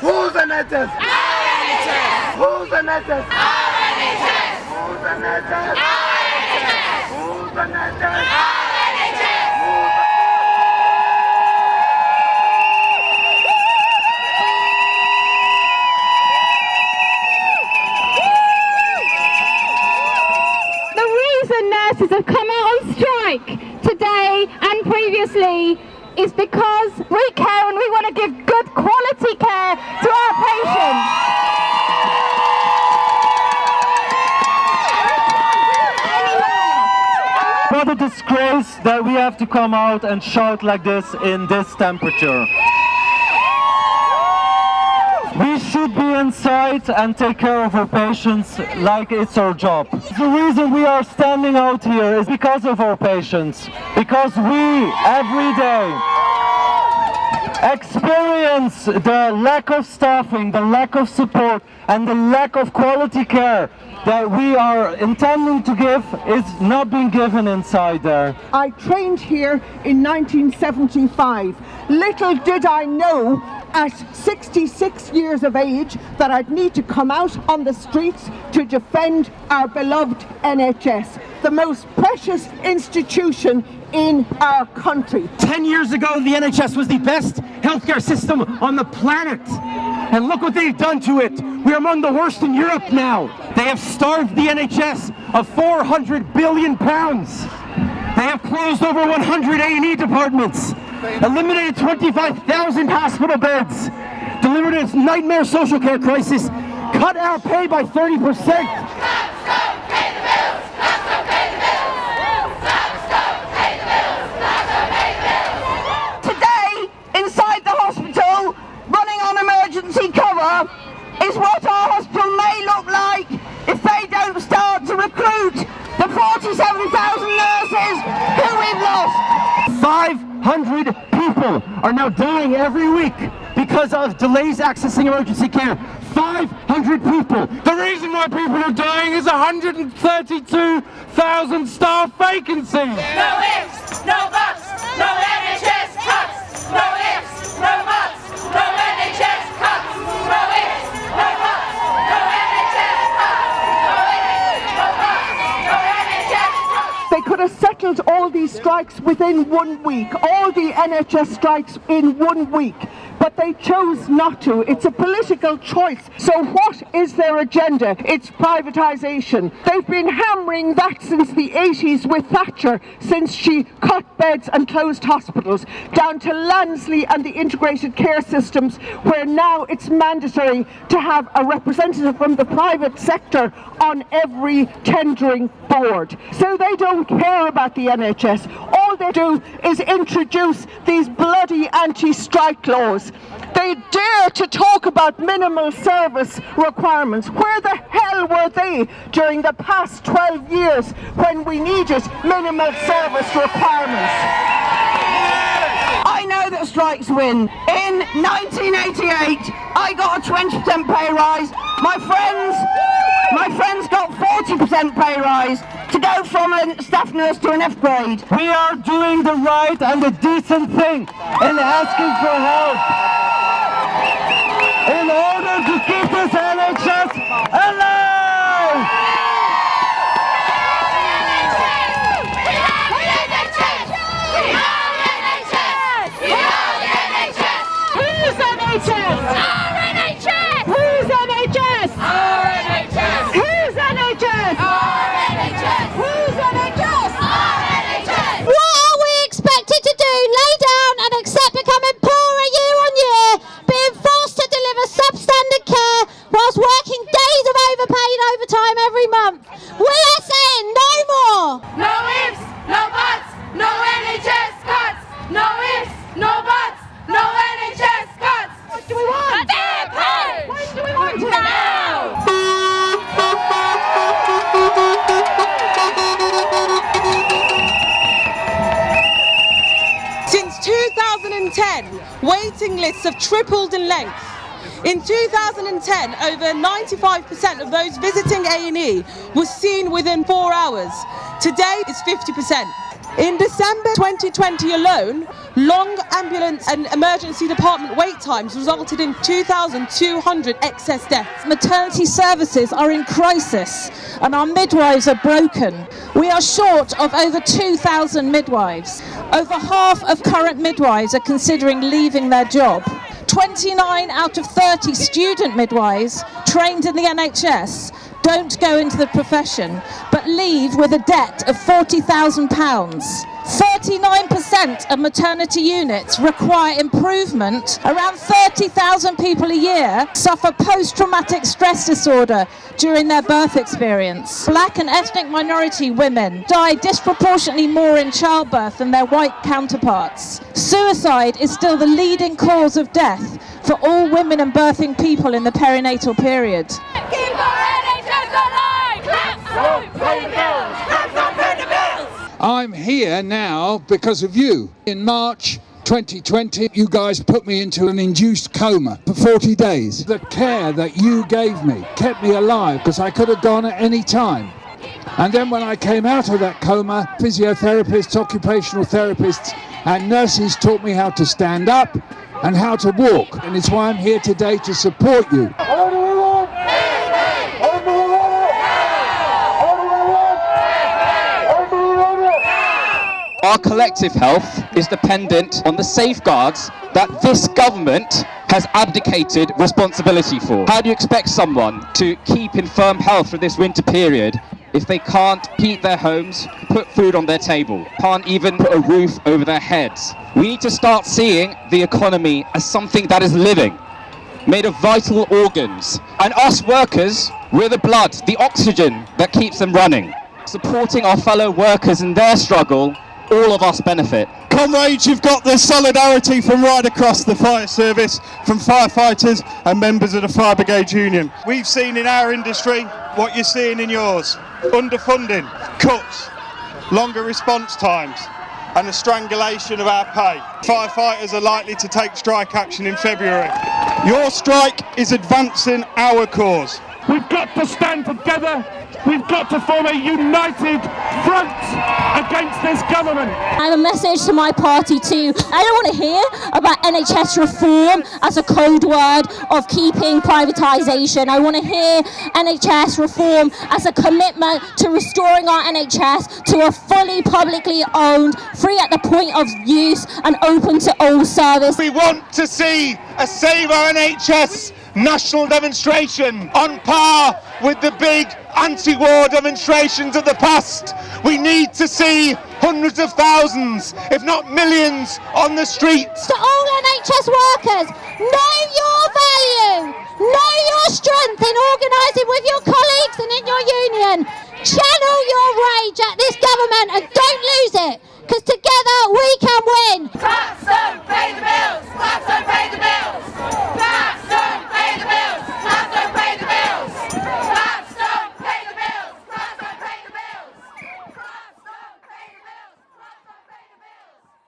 Who's the NHS? Our NHS! Who's the NHS? Our NHS! Who's the NHS? Our NHS! Who's the NHS? Our NHS! The reason nurses have come out on strike today and previously is because we care and we want to give good quality care to our patients. What a disgrace that we have to come out and shout like this in this temperature. We should be inside and take care of our patients like it's our job. The reason we are standing out here is because of our patients. Because we, every day, experience the lack of staffing, the lack of support and the lack of quality care that we are intending to give is not being given inside there. I trained here in 1975. Little did I know at 66 years of age that I'd need to come out on the streets to defend our beloved NHS, the most precious institution in our country. 10 years ago, the NHS was the best healthcare system on the planet. And look what they've done to it. We're among the worst in Europe now. They have starved the NHS of 400 billion pounds. They have closed over 100 A&E departments, eliminated 25,000 hospital beds, delivered its nightmare social care crisis, cut our pay by 30 percent. Today, inside the hospital, running on emergency cover, is what our hospital may look like if they don't start to recruit the 47,000 are now dying every week because of delays accessing emergency care. 500 people. The reason why people are dying is 132,000 staff vacancies. No ifs, no buts, no NHS cuts. No ifs, no buts, no NHS cuts. No ifs, no buts, no NHS cuts. No ifs, no buts, no NHS cuts. They could have settled all these strikes within one week, all the NHS strikes in one week, but they chose not to. It's a political choice. So what is their agenda? It's privatisation. They've been hammering that since the 80s with Thatcher, since she cut beds and closed hospitals, down to Lansley and the integrated care systems, where now it's mandatory to have a representative from the private sector on every tendering board. So they don't care about the NHS. All they do is introduce these bloody anti-strike laws. They dare to talk about minimal service requirements. Where the hell were they during the past 12 years when we needed minimal service requirements? I know that strikes win. In 1988, I got a 20% pay rise. My friends, my friends got 40% pay rise to go from a staff nurse to an F grade. We are doing the right and the decent thing in asking for help in order to keep this NHS alive! Who's NHS? Our NHS! Waiting lists have tripled in length. In 2010, over 95% of those visiting A&E was seen within four hours. Today, it's 50%. In December 2020 alone, long ambulance and emergency department wait times resulted in 2,200 excess deaths. Maternity services are in crisis and our midwives are broken. We are short of over 2,000 midwives. Over half of current midwives are considering leaving their job. 29 out of 30 student midwives trained in the NHS don't go into the profession leave with a debt of £40,000. 39% of maternity units require improvement. Around 30,000 people a year suffer post-traumatic stress disorder during their birth experience. Black and ethnic minority women die disproportionately more in childbirth than their white counterparts. Suicide is still the leading cause of death for all women and birthing people in the perinatal period. Keep our NHS alive! Go I'm here now because of you. In March 2020, you guys put me into an induced coma for 40 days. The care that you gave me kept me alive because I could have gone at any time. And then when I came out of that coma, physiotherapists, occupational therapists, and nurses taught me how to stand up and how to walk. And it's why I'm here today to support you. Our collective health is dependent on the safeguards that this government has abdicated responsibility for. How do you expect someone to keep in firm health for this winter period if they can't heat their homes, put food on their table, can't even put a roof over their heads? We need to start seeing the economy as something that is living, made of vital organs. And us workers, we're the blood, the oxygen that keeps them running. Supporting our fellow workers in their struggle, all of us benefit. Comrades, you've got the solidarity from right across the fire service, from firefighters and members of the Fire Brigade Union. We've seen in our industry what you're seeing in yours. Underfunding, cuts, longer response times and the strangulation of our pay. Firefighters are likely to take strike action in February. Your strike is advancing our cause. We've got to stand together. We've got to form a united front against this government. I have a message to my party too. I don't want to hear about NHS reform as a code word of keeping privatisation. I want to hear NHS reform as a commitment to restoring our NHS to a fully publicly owned, free at the point of use and open to all service. We want to see a Save Our NHS national demonstration on par with the big anti-war demonstrations of the past. We need to see hundreds of thousands, if not millions, on the streets. To all NHS workers, know your value, know your strength in organising with your colleagues and in your union. Channel your rage at this government and don't lose it, because together we can win.